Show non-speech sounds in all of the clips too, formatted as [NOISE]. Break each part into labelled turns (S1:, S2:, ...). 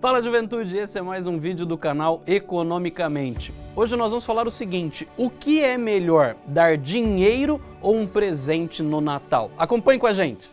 S1: Fala juventude, esse é mais um vídeo do canal Economicamente. Hoje nós vamos falar o seguinte, o que é melhor, dar dinheiro ou um presente no Natal? Acompanhe com a gente!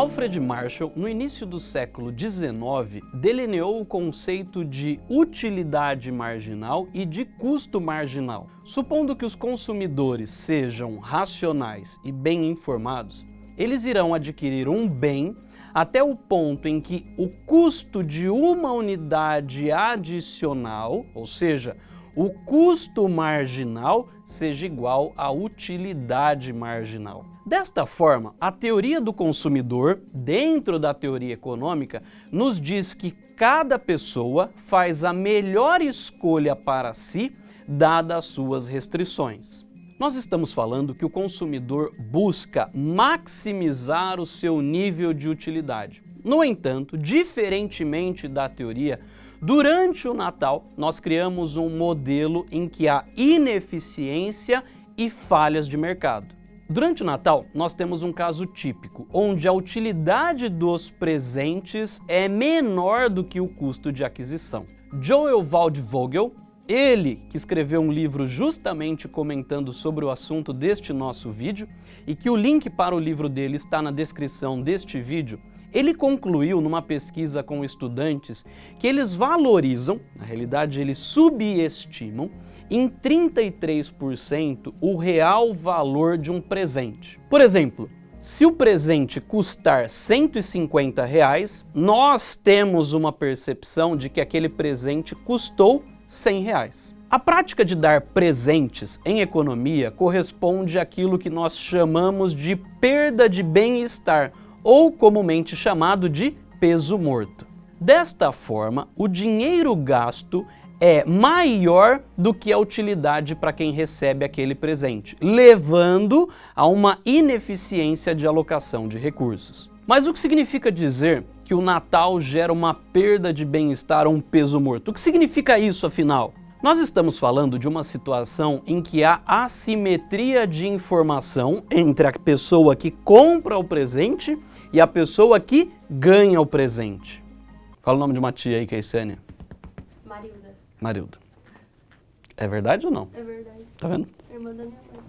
S1: Alfred Marshall, no início do século XIX, delineou o conceito de utilidade marginal e de custo marginal. Supondo que os consumidores sejam racionais e bem informados, eles irão adquirir um bem até o ponto em que o custo de uma unidade adicional, ou seja, o custo marginal seja igual à utilidade marginal. Desta forma, a teoria do consumidor, dentro da teoria econômica, nos diz que cada pessoa faz a melhor escolha para si, dadas as suas restrições. Nós estamos falando que o consumidor busca maximizar o seu nível de utilidade. No entanto, diferentemente da teoria, durante o Natal nós criamos um modelo em que há ineficiência e falhas de mercado. Durante o Natal, nós temos um caso típico, onde a utilidade dos presentes é menor do que o custo de aquisição. Joel Waldvogel, ele que escreveu um livro justamente comentando sobre o assunto deste nosso vídeo, e que o link para o livro dele está na descrição deste vídeo, ele concluiu numa pesquisa com estudantes que eles valorizam, na realidade eles subestimam, em 33% o real valor de um presente. Por exemplo, se o presente custar 150 reais, nós temos uma percepção de que aquele presente custou 100 reais. A prática de dar presentes em economia corresponde àquilo que nós chamamos de perda de bem-estar, ou comumente chamado de peso morto. Desta forma, o dinheiro gasto é maior do que a utilidade para quem recebe aquele presente, levando a uma ineficiência de alocação de recursos. Mas o que significa dizer que o Natal gera uma perda de bem-estar ou um peso morto? O que significa isso, afinal? Nós estamos falando de uma situação em que há assimetria de informação entre a pessoa que compra o presente e a pessoa que ganha o presente. Fala o nome de uma tia aí, Keisênia. Marilda. É verdade ou não?
S2: É verdade.
S1: Tá vendo?
S2: Irmã da minha mãe.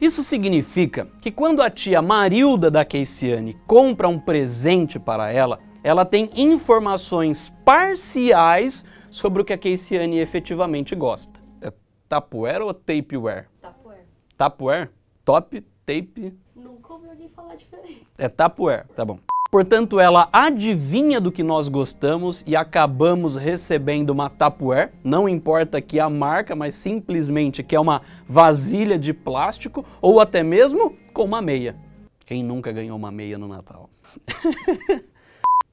S1: Isso significa que quando a tia Marilda da Keisiane compra um presente para ela, ela tem informações parciais sobre o que a Keisiane efetivamente gosta. É Tupperware ou Tapeware?
S2: Tupperware.
S1: Tupperware? Top, tape...
S2: Nunca ouvi alguém falar diferente.
S1: É Tupperware, tá bom. Portanto, ela adivinha do que nós gostamos e acabamos recebendo uma Tupperware, não importa que a marca, mas simplesmente que é uma vasilha de plástico ou até mesmo com uma meia. Quem nunca ganhou uma meia no Natal? [LAUGHS]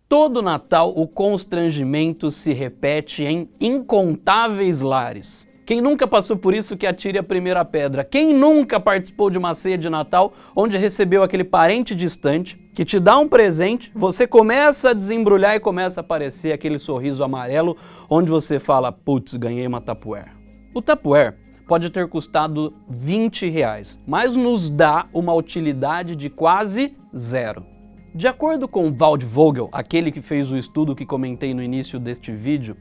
S1: Todo Natal o constrangimento se repete em incontáveis lares. Quem nunca passou por isso que atire a primeira pedra? Quem nunca participou de uma ceia de Natal onde recebeu aquele parente distante que te dá um presente, você começa a desembrulhar e começa a aparecer aquele sorriso amarelo onde você fala, putz, ganhei uma Tupperware. O Tupperware pode ter custado 20 reais, mas nos dá uma utilidade de quase zero. De acordo com Waldvogel, aquele que fez o estudo que comentei no início deste vídeo,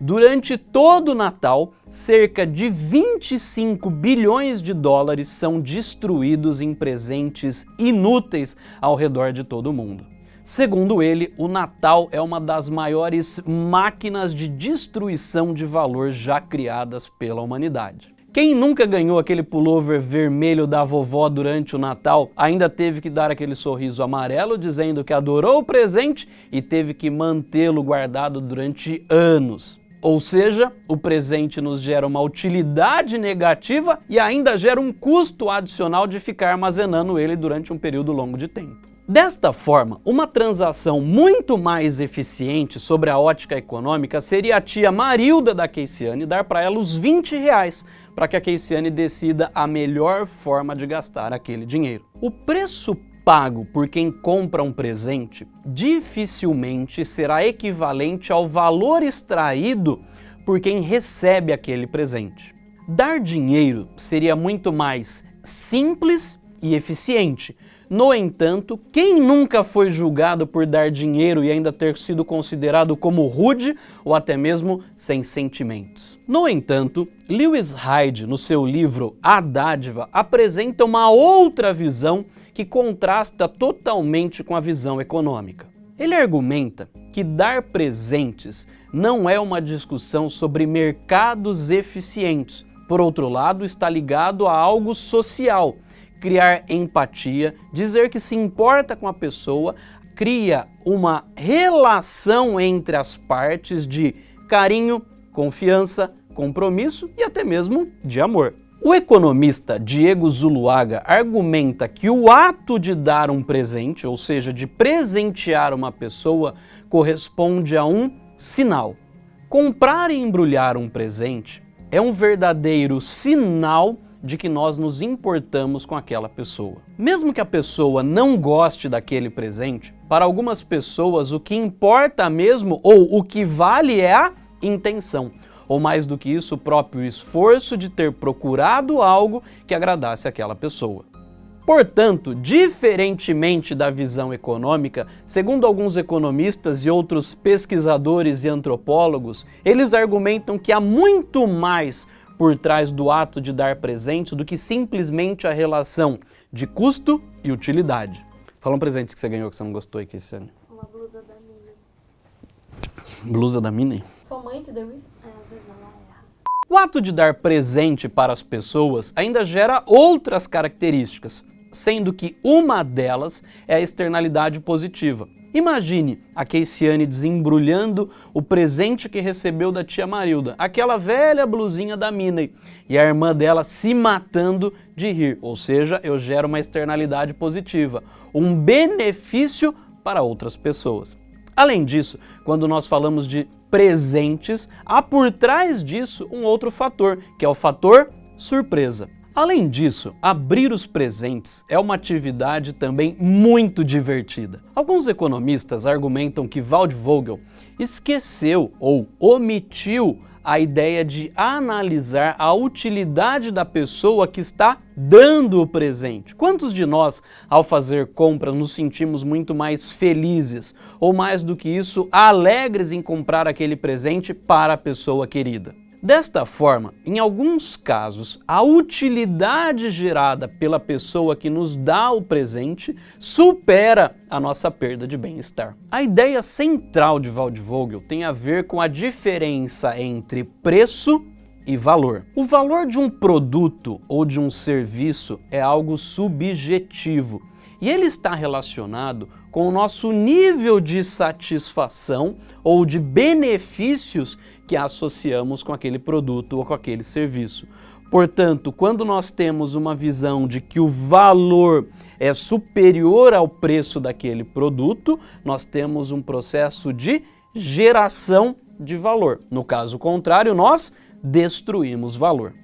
S1: Durante todo o Natal, cerca de 25 bilhões de dólares são destruídos em presentes inúteis ao redor de todo o mundo. Segundo ele, o Natal é uma das maiores máquinas de destruição de valor já criadas pela humanidade. Quem nunca ganhou aquele pullover vermelho da vovó durante o Natal ainda teve que dar aquele sorriso amarelo dizendo que adorou o presente e teve que mantê-lo guardado durante anos. Ou seja, o presente nos gera uma utilidade negativa e ainda gera um custo adicional de ficar armazenando ele durante um período longo de tempo. Desta forma, uma transação muito mais eficiente sobre a ótica econômica seria a tia Marilda da Keisiane dar para ela os 20 reais para que a Keisiane decida a melhor forma de gastar aquele dinheiro. O preço pago por quem compra um presente dificilmente será equivalente ao valor extraído por quem recebe aquele presente. Dar dinheiro seria muito mais simples e eficiente. No entanto, quem nunca foi julgado por dar dinheiro e ainda ter sido considerado como rude ou até mesmo sem sentimentos? No entanto, Lewis Hyde, no seu livro A Dádiva, apresenta uma outra visão que contrasta totalmente com a visão econômica. Ele argumenta que dar presentes não é uma discussão sobre mercados eficientes. Por outro lado, está ligado a algo social, criar empatia, dizer que se importa com a pessoa, cria uma relação entre as partes de carinho, confiança, compromisso e até mesmo de amor. O economista Diego Zuluaga argumenta que o ato de dar um presente, ou seja, de presentear uma pessoa, corresponde a um sinal. Comprar e embrulhar um presente é um verdadeiro sinal de que nós nos importamos com aquela pessoa. Mesmo que a pessoa não goste daquele presente, para algumas pessoas o que importa mesmo ou o que vale é a intenção. Ou mais do que isso, o próprio esforço de ter procurado algo que agradasse aquela pessoa. Portanto, diferentemente da visão econômica, segundo alguns economistas e outros pesquisadores e antropólogos, eles argumentam que há muito mais por trás do ato de dar presentes do que simplesmente a relação de custo e utilidade. Fala um presente que você ganhou que você não gostou aí, Kessiane.
S2: Uma blusa da Minnie.
S1: Blusa da Minnie?
S2: Sua mãe te deu isso? É,
S1: O ato de dar presente para as pessoas ainda gera outras características, sendo que uma delas é a externalidade positiva. Imagine a Keisiane desembrulhando o presente que recebeu da tia Marilda, aquela velha blusinha da Minnie, e a irmã dela se matando de rir, ou seja, eu gero uma externalidade positiva, um benefício para outras pessoas. Além disso, quando nós falamos de presentes, há por trás disso um outro fator, que é o fator surpresa. Além disso, abrir os presentes é uma atividade também muito divertida. Alguns economistas argumentam que Waldvogel esqueceu ou omitiu a ideia de analisar a utilidade da pessoa que está dando o presente. Quantos de nós, ao fazer compras, nos sentimos muito mais felizes ou mais do que isso, alegres em comprar aquele presente para a pessoa querida? Desta forma, em alguns casos, a utilidade gerada pela pessoa que nos dá o presente supera a nossa perda de bem-estar. A ideia central de Waldvogel tem a ver com a diferença entre preço e valor. O valor de um produto ou de um serviço é algo subjetivo e ele está relacionado com o nosso nível de satisfação ou de benefícios que associamos com aquele produto ou com aquele serviço. Portanto, quando nós temos uma visão de que o valor é superior ao preço daquele produto, nós temos um processo de geração de valor. No caso contrário, nós destruímos valor.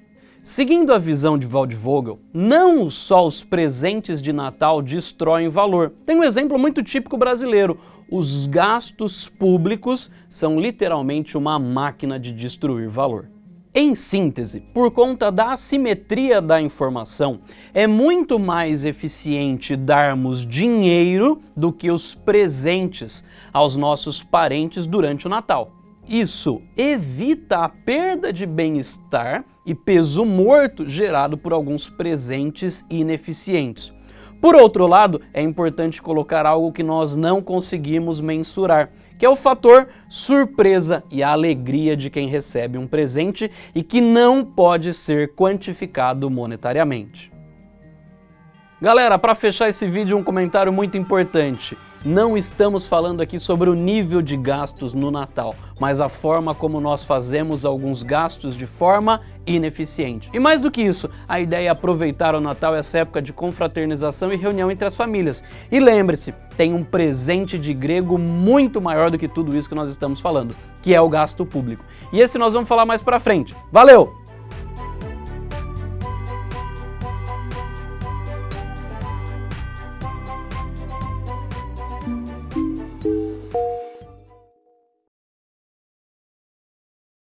S1: Seguindo a visão de Waldvogel, não só os presentes de Natal destroem valor. Tem um exemplo muito típico brasileiro. Os gastos públicos são literalmente uma máquina de destruir valor. Em síntese, por conta da assimetria da informação, é muito mais eficiente darmos dinheiro do que os presentes aos nossos parentes durante o Natal. Isso evita a perda de bem-estar e peso morto gerado por alguns presentes ineficientes. Por outro lado, é importante colocar algo que nós não conseguimos mensurar, que é o fator surpresa e a alegria de quem recebe um presente e que não pode ser quantificado monetariamente. Galera, para fechar esse vídeo, um comentário muito importante. Não estamos falando aqui sobre o nível de gastos no Natal, mas a forma como nós fazemos alguns gastos de forma ineficiente. E mais do que isso, a ideia é aproveitar o Natal essa época de confraternização e reunião entre as famílias. E lembre-se, tem um presente de grego muito maior do que tudo isso que nós estamos falando, que é o gasto público. E esse nós vamos falar mais pra frente. Valeu!